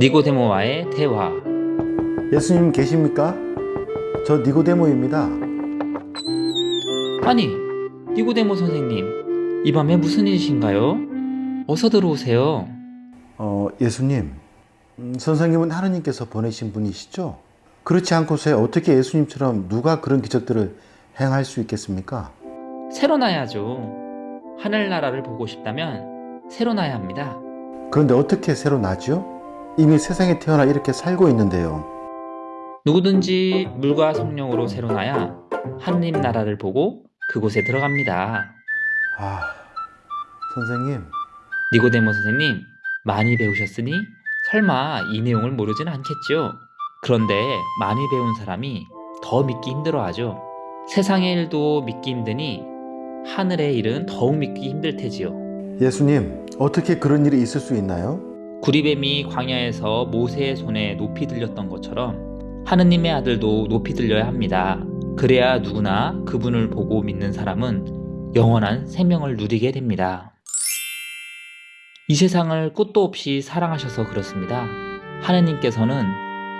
니고데모와의 대화 예수님 계십니까? 저 니고데모입니다. 아니 니고데모 선생님 이 밤에 무슨 일이신가요? 어서 들어오세요 어, 예수님, 음, 선생님은 하느님께서 보내신 분이시죠? 그렇지 않고서 어떻게 예수님처럼 누가 그런 기적들을 행할 수 있겠습니까? 새로 나야죠 하늘나라를 보고 싶다면 새로 나야 합니다 그런데 어떻게 새로 나죠? 이미 세상에 태어나 이렇게 살고 있는데요. 누구든지 물과 성령으로 새로 나야 하느님 나라를 보고 그곳에 들어갑니다 아, 선생님, 니고데모 선생님 많이 배우셨으니 설마 이 내용을 모르진 않겠죠? 그런데 많이 배운 사람이 더 믿기 힘들어하죠. 세상의 일도 믿기 힘드니 하늘의 일은 더욱 믿기 힘들 테지요. 예수님, 어떻게 그런 일이 있을 수 있나요? 구리뱀이 광야에서 모세의 손에 높이 들렸던 것처럼 하느님의 아들도 높이 들려야 합니다. 그래야 누구나 그분을 보고 믿는 사람은 영원한 생명을 누리게 됩니다. 이 세상을 끝도 없이 사랑하셔서 그렇습니다. 하느님께서는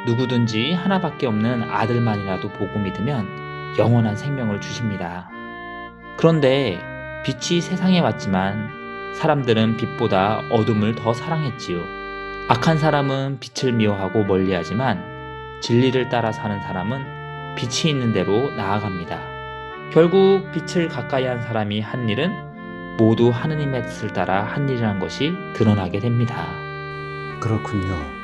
누구든지 하나밖에 없는 아들만이라도 보고 믿으면 영원한 생명을 주십니다. 그런데 빛이 세상에 왔지만 사람들은 빛보다 어둠을 더 사랑했지요. 악한 사람은 빛을 미워하고 멀리하지만 진리를 따라 사는 사람은 빛이 있는 대로 나아갑니다. 결국 빛을 가까이 한 사람이 한 일은 모두 하느님의 뜻을 따라 한 일이라는 것이 드러나게 됩니다. 그렇군요.